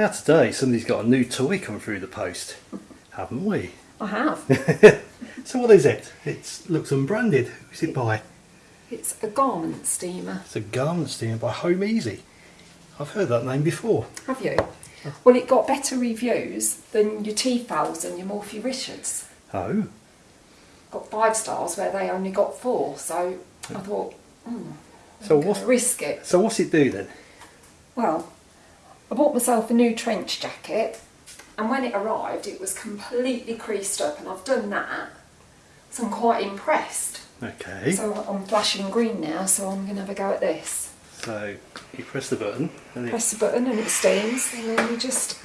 Now today somebody's got a new toy come through the post, haven't we? I have. So what is it? It looks unbranded. Who's it by? It's a garment steamer. It's a garment steamer by Home Easy. I've heard that name before. Have you? Well, it got better reviews than your Tefals and your Morphy Richards. Oh, Got five stars where they only got four. So I thought, hmm, so gonna risk it. so what's it do then? Well, I bought myself a new trench jacket, and when it arrived, it was completely creased up, and I've done that, so I'm quite impressed. Okay. So I'm flashing green now, so I'm going to have a go at this. So you press the button and it Press the button and it steams, and then you just.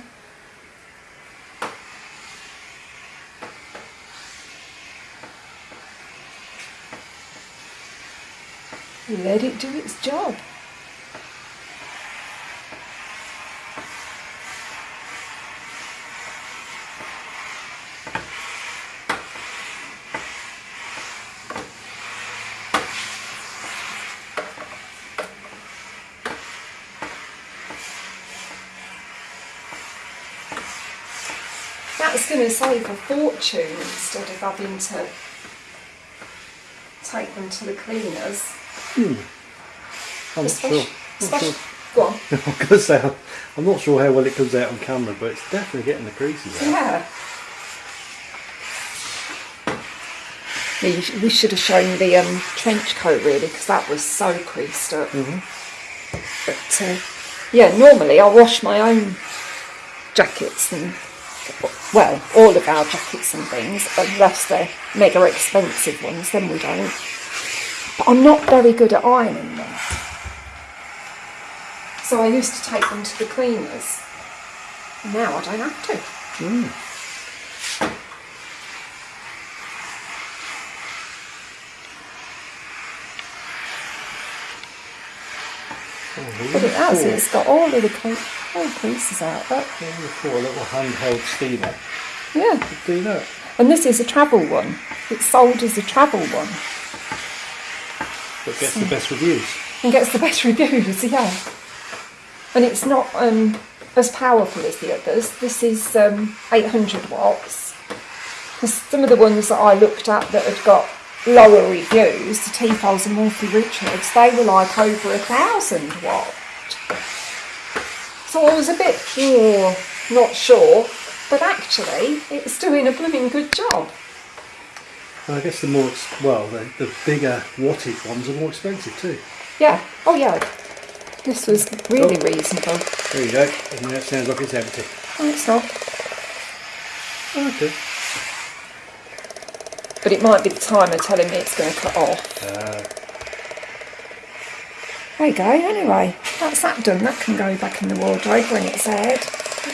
Let it do its job. That's going to save a fortune instead of having to take them to the cleaners. I'm not Especially, sure. Not especially, sure. go on. I'm gonna say I'm not sure how well it comes out on camera, but it's definitely getting the creases out. Yeah. Yeah, you sh- we should have shown the um, trench coat really because that was so creased up. But uh, yeah, normally I wash my own jackets and well, all of our jackets and things, unless they're mega expensive ones, then we don't. But I'm not very good at ironing them. So I used to take them to the cleaners. Now I don't have to. Hmm. But it has, Four- it's got all of the all creases out. But four little handheld steamer. yeah, Do that. and this is a travel one. It's sold as a travel one But gets the best reviews. and gets the best reviews. Yeah, and it's not um, as powerful as the others. This is um, 800 watts. some of the ones that I looked at that had got lower reviews, the Tefals and Morphy Richards, they were like over a thousand watt. So I was a bit oh, not sure, but actually it's doing a blooming good job. I guess the more, well, the, the bigger wattage ones are more expensive too. Yeah. Oh yeah. This was really Oh. reasonable. There you go. And it sounds like it's empty. Oh, it's not. Okay. But it might be the timer telling me it's going to cut off. Uh, There you go. Anyway, that's that done. That can go back in the wardrobe when it's aired.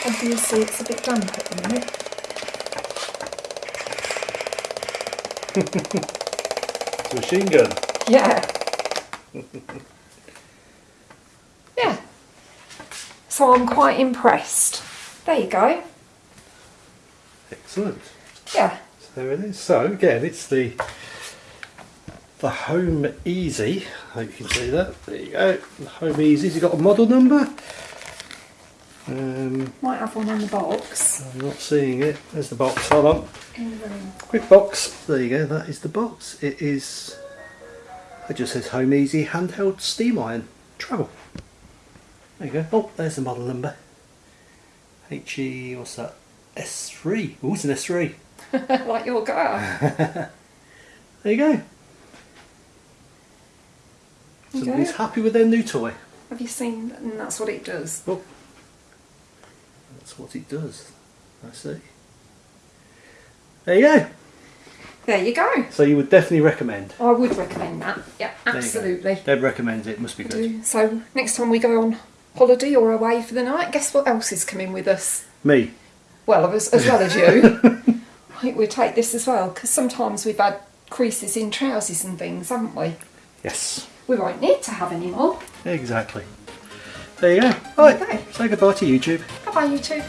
Obviously, it's a bit damp at the minute. it's a machine gun. Yeah. yeah. So I'm quite impressed. There you go. Excellent. Yeah. So there it is. So again, it's the the Home Easy. I hope you can see that. There you go. The Home Easy. Has it got a model number? Um, Might have one on the box. I'm not seeing it. There's the box. Hold on. In the room. Quick box. There you go. That is the box. It is. It just says Home Easy handheld steam iron travel. There you go. Oh, there's the model number. HE. What's that? S3. Oh, it's an S3. like your car. There you go. Somebody's go. happy with their new toy. Have you seen? And that's what it does. Oh, that's what it does. I see. There you go. There you go. So you would definitely recommend. I would recommend that. Yeah, There you go. absolutely. Deb recommends it. Must be good. So next time we go on holiday or away for the night, guess what else is coming with us? Me. Well, as, as well as you. We'll take this as well because sometimes we've had creases in trousers and things, haven't we? Yes. We won't need to have any more. Exactly. There you go. Right. Okay. Say goodbye to YouTube. Bye bye, you two.